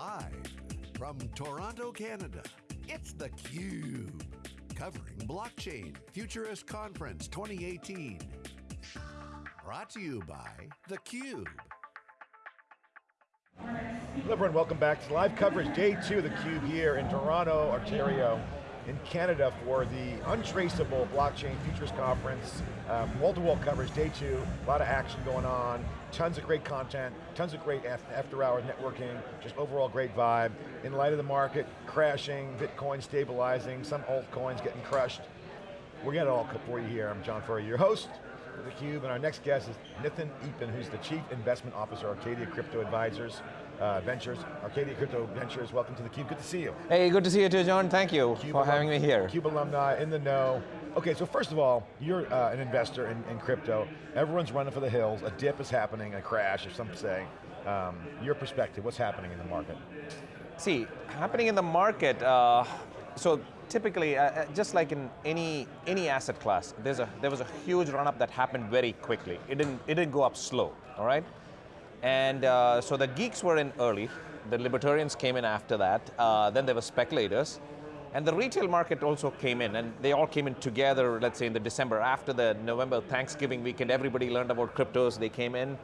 Live from Toronto, Canada, it's theCUBE. Covering Blockchain Futurist Conference 2018. Brought to you by theCUBE. Hello everyone, welcome back to live coverage, day two of theCUBE here in Toronto, Ontario in Canada for the Untraceable Blockchain Futurist Conference. Um, Wall-to-wall coverage, day two, a lot of action going on, tons of great content, tons of great after hours networking, just overall great vibe. In light of the market crashing, Bitcoin stabilizing, some altcoins getting crushed. We're getting it all for you here. I'm John Furrier, your host of theCUBE, and our next guest is Nathan Eapen, who's the Chief Investment Officer, Arcadia Crypto Advisors uh, Ventures, Arcadia Crypto Ventures. Welcome to theCUBE, good to see you. Hey, good to see you too, John. Thank you Cube for having me here. CUBE alumni, in the know. Okay, so first of all, you're uh, an investor in, in, crypto. Everyone's running for the hills. A dip is happening, a crash, or some say. Um, your perspective, what's happening in the market? See, happening in the market, uh, so typically, uh, uh, just like in any any asset class, there's a there was a huge run up that happened very quickly. It didn't it didn't go up slow. All right. And uh, so the geeks were in early, the libertarians came in after that, uh, then there were speculators, and the retail market also came in, and they all came in together, let's say in the December, after the November Thanksgiving weekend, everybody learned about cryptos, they came in.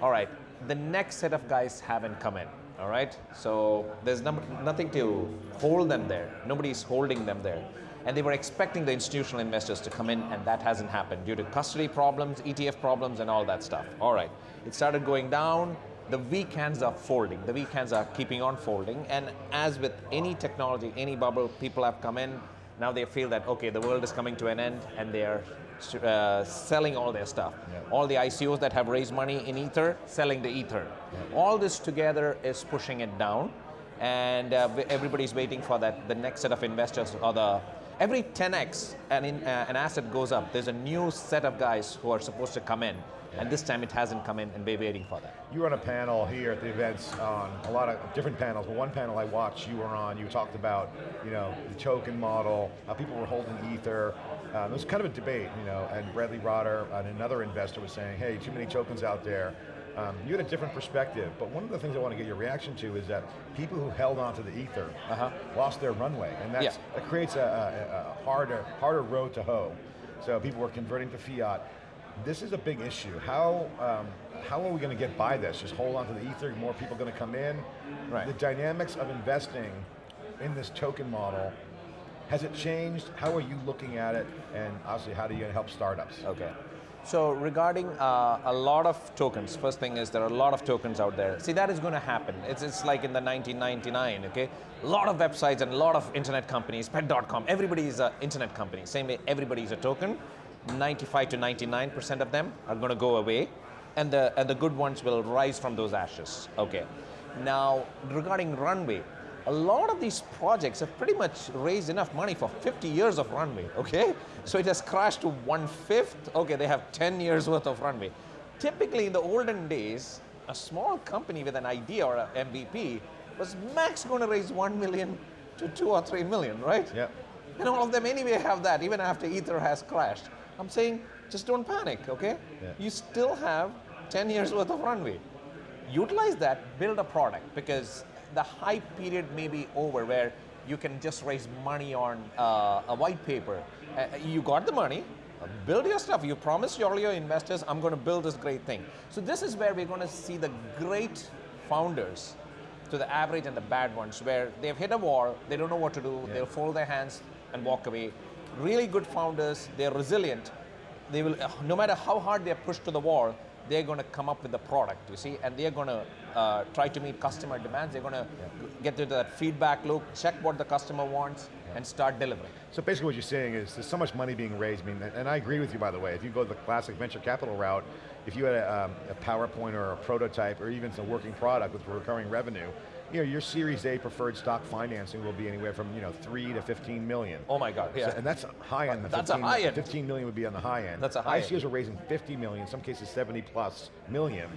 All right, the next set of guys haven't come in, all right? So there's no, nothing to hold them there. Nobody's holding them there. And they were expecting the institutional investors to come in and that hasn't happened due to custody problems, ETF problems and all that stuff. All right, it started going down, the weak hands are folding, the weak hands are keeping on folding and as with any technology, any bubble, people have come in, now they feel that, okay, the world is coming to an end and they are uh, selling all their stuff. Yeah. All the ICOs that have raised money in Ether, selling the Ether. Yeah. All this together is pushing it down and uh, everybody's waiting for that, the next set of investors or the Every 10x an, in, uh, an asset goes up, there's a new set of guys who are supposed to come in, and this time it hasn't come in, and we're waiting for that. You were on a panel here at the events on a lot of different panels, but one panel I watched you were on, you talked about you know, the token model, how people were holding Ether, um, it was kind of a debate, you know, and Bradley Rotter, and another investor was saying, hey, too many tokens out there, um, you had a different perspective, but one of the things I want to get your reaction to is that people who held onto the ether uh -huh. lost their runway, and that's, yeah. that creates a, a, a, harder, harder road to hoe. So people were converting to fiat. This is a big issue. How, um, how are we going to get by this? Just hold on to the ether, more people going to come in? Right. The dynamics of investing in this token model has it changed? How are you looking at it? And obviously, how do you help startups? Okay. So regarding uh, a lot of tokens, first thing is there are a lot of tokens out there. See, that is going to happen. It's, it's like in the 1999, okay? A lot of websites and a lot of internet companies, pet.com, everybody is an internet company. Same way, everybody is a token. 95 to 99% of them are going to go away, and the, and the good ones will rise from those ashes, okay? Now, regarding runway, a lot of these projects have pretty much raised enough money for 50 years of runway, okay? So it has crashed to one-fifth, okay, they have 10 years worth of runway. Typically in the olden days, a small company with an idea or an MVP was max going to raise 1 million to 2 or 3 million, right? Yeah. And all of them anyway have that, even after Ether has crashed. I'm saying, just don't panic, okay? Yeah. You still have 10 years worth of runway. Utilize that, build a product, because the hype period may be over where you can just raise money on uh, a white paper. Uh, you got the money, build your stuff. You promised all your investors, I'm going to build this great thing. So this is where we're going to see the great founders to the average and the bad ones, where they've hit a wall, they don't know what to do, yeah. they'll fold their hands and walk away. Really good founders, they're resilient. They will, no matter how hard they're pushed to the wall, they're going to come up with the product, you see, and they're going to uh, try to meet customer demands. They're going to yeah. get into that feedback loop, check what the customer wants, yeah. and start delivering. So basically what you're saying is there's so much money being raised, I mean, and I agree with you by the way, if you go the classic venture capital route, if you had a, um, a PowerPoint or a prototype or even some working product with recurring revenue, you know, your Series A preferred stock financing will be anywhere from you know three to 15 million. Oh my God, yeah. So, and that's high end. That's 15, a high end. 15 million would be on the high end. That's a high ICOs end. are raising 50 million, in some cases 70 plus million.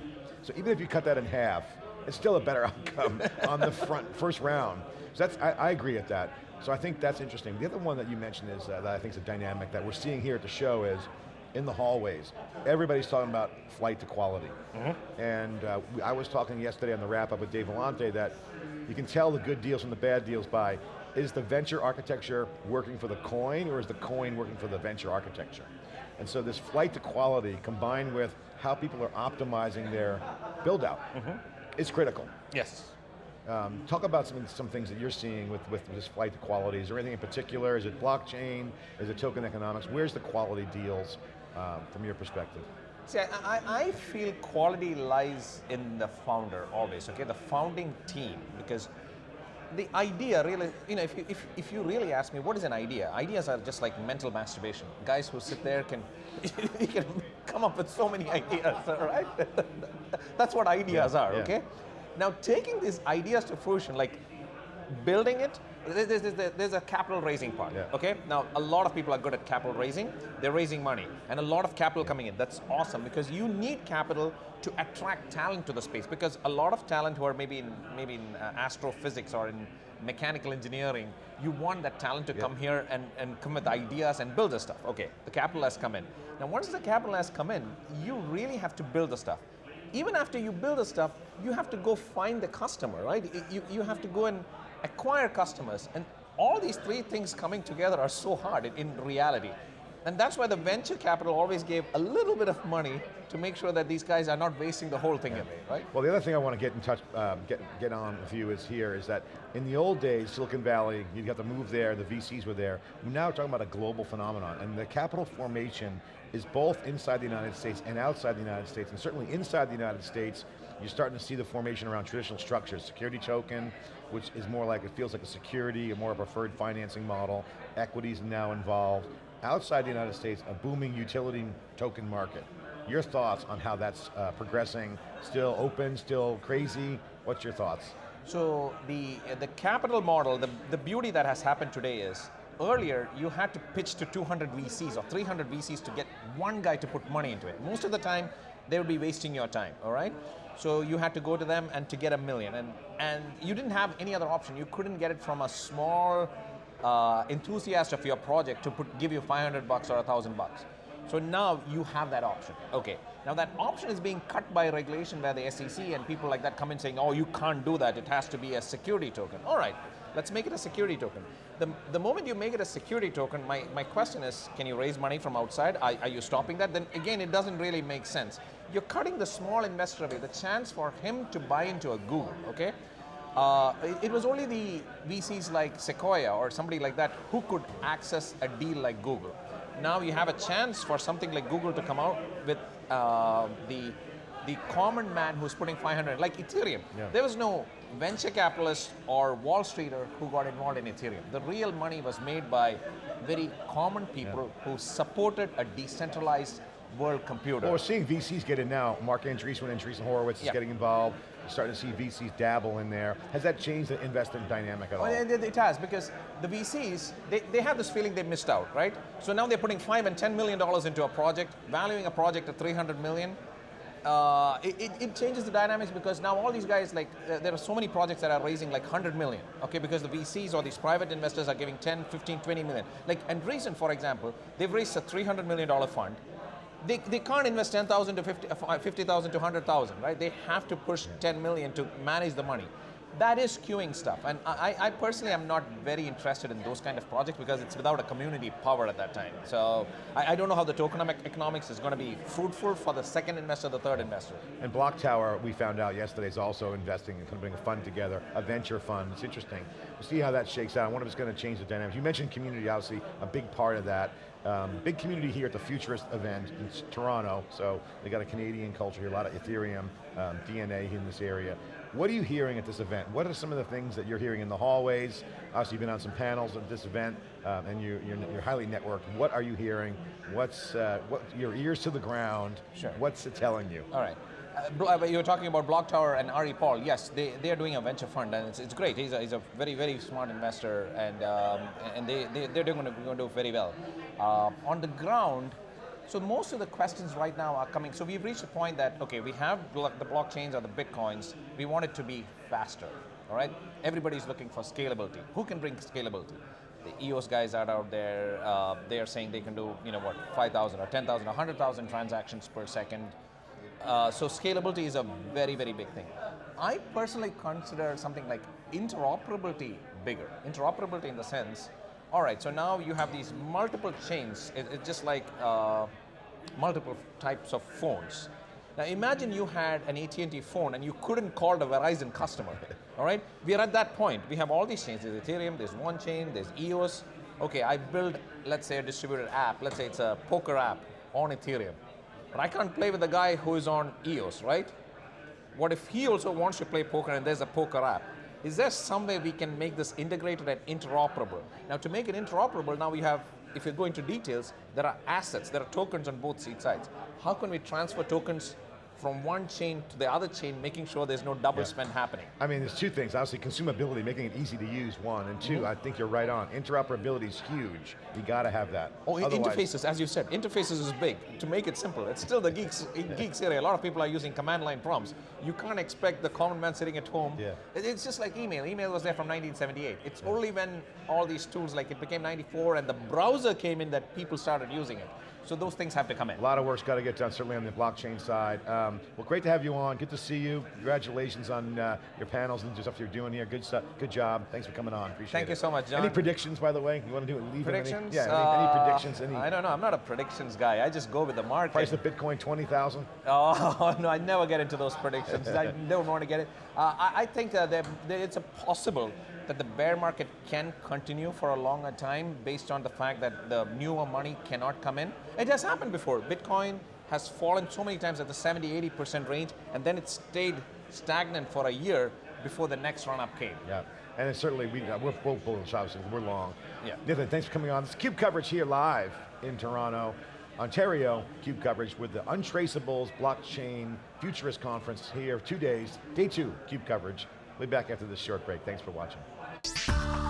So even if you cut that in half, it's still a better outcome on the front first round. So that's, I, I, agree at that. So I think that's interesting. The other one that you mentioned is uh, that I think is a dynamic that we're seeing here at the show is in the hallways, everybody's talking about flight to quality. And uh, I was talking yesterday on the wrap up with Dave Vellante that you can tell the good deals from the bad deals by, is the venture architecture working for the coin or is the coin working for the venture architecture? And so this flight to quality combined with how people are optimizing their build out is critical. Yes. Um, talk about some, some things that you're seeing with, with this flight to quality. Is there anything in particular? Is it blockchain? Is it token economics? Where's the quality deals um, from your perspective? See, I, I, feel quality lies in the founder always, okay? The founding team, because the idea really, you know, if you, if, if you really ask me, what is an idea? Ideas are just like mental masturbation. Guys who sit there can, you can come up with so many ideas, all right? That's what ideas Yeah, are, yeah. okay? Now, taking these ideas to fruition, like building it, there's, there's, there's a capital raising part, Yeah. okay? Now, a lot of people are good at capital raising. They're raising money, and a lot of capital coming in. That's awesome because you need capital to attract talent to the space. Because a lot of talent who are maybe in maybe in uh, astrophysics or in mechanical engineering, you want that talent to Yeah. come here and, and come with ideas and build the stuff. Okay, the capital has come in. Now, once the capital has come in, you really have to build the stuff. Even after you build the stuff, you have to go find the customer, right? You, you have to go and acquire customers. And all these three things coming together are so hard in, in reality. And that's why the venture capital always gave a little bit of money to make sure that these guys are not wasting the whole thing away, right? Well, the other thing I want to get in touch, um, get, get on with you is here, is that in the old days, Silicon Valley, you got to move there, the VCs were there. Now we're talking about a global phenomenon, and the capital formation is both inside the United States and outside the United States, and certainly inside the United States, you're starting to see the formation around traditional structures, security token, which is more like, it feels like a security, a more preferred financing model, equities now involved. Outside the United States, a booming utility token market. Your thoughts on how that's uh, progressing? Still open, still crazy? What's your thoughts? So the the capital model, the, the beauty that has happened today is earlier you had to pitch to 200 VCs or 300 VCs to get one guy to put money into it. Most of the time they would be wasting your time, all right? So you had to go to them and to get a million and and you didn't have any other option. You couldn't get it from a small uh, enthusiast of your project to put give you 500 bucks or a thousand bucks. So now you have that option. Okay. Now that option is being cut by regulation where the SEC and people like that come in saying, oh, you can't do that. It has to be a security token. All right, let's make it a security token. The, the moment you make it a security token, my, my question is, can you raise money from outside? Are, are you stopping that? Then again, it doesn't really make sense. You're cutting the small investor away, the chance for him to buy into a Google, okay? Uh, it, it was only the VCs like Sequoia or somebody like that who could access a deal like Google. Now you have a chance for something like Google to come out with uh, the the common man who's putting 500, like Ethereum. Yeah. There was no venture capitalist or Wall Streeter who got involved in Ethereum. The real money was made by very common people who supported a decentralized world computer. Well, we're seeing VCs get in now. Marc Andreessen and Andreessen Horowitz is Yeah. getting involved. You're starting to see VCs dabble in there. Has that changed the investment dynamic at all? Well, it, has because the VCs they, they have this feeling they missed out, right? So now they're putting five and ten million dollars into a project, valuing a project at 300 million. Uh, it, it, changes the dynamics because now all these guys like uh, there are so many projects that are raising like 100 million okay because the vcs or these private investors are giving 10 15 20 million like Andreessen for example they've raised a 300 million dollar fund they, they can't invest 10,000 to 50 uh, 50,000 to 100,000, right? They have to push 10 million to manage the money. That is queuing stuff. And I, I personally am not very interested in those kind of projects because it's without a community power at that time. So I, I don't know how the tokenomic economics is going to be fruitful for the second investor, the third investor. And BlockTower, we found out yesterday, is also investing and kind of putting a fund together, a venture fund. It's interesting. We'll see how that shakes out. I wonder if it's going to change the dynamics. You mentioned community, obviously, a big part of that. Um, big community here at the Futurist event in Toronto, so they got a Canadian culture here, a lot of Ethereum um, DNA in this area. What are you hearing at this event? What are some of the things that you're hearing in the hallways? Obviously, you've been on some panels at this event, um, and you, you're, you're highly networked. What are you hearing? What's uh, what your ears to the ground? Sure. What's it telling you? All right. Uh, you were talking about BlockTower and Ari Paul. Yes, they, they are doing a venture fund, and it's, it's great. He's a, he's a very, very smart investor, and, um, and they, they, they're going to, going to do very well. Uh, on the ground, so most of the questions right now are coming. So we've reached a point that, okay, we have the blockchains or the bitcoins. We want it to be faster, all right? Everybody's looking for scalability. Who can bring scalability? the EOS guys are out there. Uh, they are saying they can do, you know, what, 5,000 or 10,000 or 100,000 transactions per second. Uh, so scalability is a very, very big thing. I personally consider something like interoperability bigger. Interoperability in the sense, all right, so now you have these multiple chains. It, it's just like uh, multiple types of phones. Now imagine you had an AT&T phone and you couldn't call the Verizon customer. All right, we are at that point. We have all these chains. There's Ethereum. There's one chain. There's EOS. Okay, I build, let's say, a distributed app. Let's say it's a poker app on Ethereum, but I can't play with the guy who is on EOS, right? What if he also wants to play poker and there's a poker app? Is there some way we can make this integrated and interoperable? Now, to make it interoperable, now we have, if you go into details, there are assets, there are tokens on both sides. How can we transfer tokens from one chain to the other chain, making sure there's no double Yeah. spend happening? I mean, there's two things. Obviously, consumability, making it easy to use, one. And 2 I think you're right on. Interoperability is huge. You got to have that. Oh, Otherwise- interfaces, as you said, interfaces is big. To make it simple, it's still the geeks geeks area. A lot of people are using command line prompts. You can't expect the common man sitting at home. Yeah. It's just like email. Email was there from 1978. It's only when all these tools, like it became 94 and the browser came in that people started using it. So those things have to come in. A lot of work's got to get done, certainly on the blockchain side. Um, well, great to have you on. Good to see you. Congratulations on uh, your panels and the stuff you're doing here. Good stuff. Good job. Thanks for coming on. Appreciate it. Thank it. you so much, John. Any predictions, by the way? You want to do it? Leave? Predictions? Any, yeah. Any, any Uh, predictions? Any I don't know. I'm not a predictions guy. I just go with the market. price of Bitcoin twenty thousand? Oh, no, I never get into those predictions. I don't want to get it. Uh, I, I think uh, that, that it's a possible that the bear market can continue for a longer time based on the fact that the newer money cannot come in. It has happened before. Bitcoin has fallen so many times at the 70, 80% range, and then it stayed stagnant for a year before the next run up came. Yeah. And it's certainly, we, uh, we're both bullish, obviously. We're long. Yeah. Nathan, thanks for coming on. This is CUBE coverage here live in Toronto, Ontario. CUBE coverage with the Untraceables Blockchain Futurist Conference here, two days, day two, CUBE coverage. We'll be back after this short break. Thanks for watching.